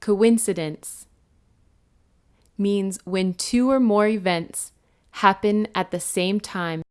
Coincidence means when two or more events happen at the same time.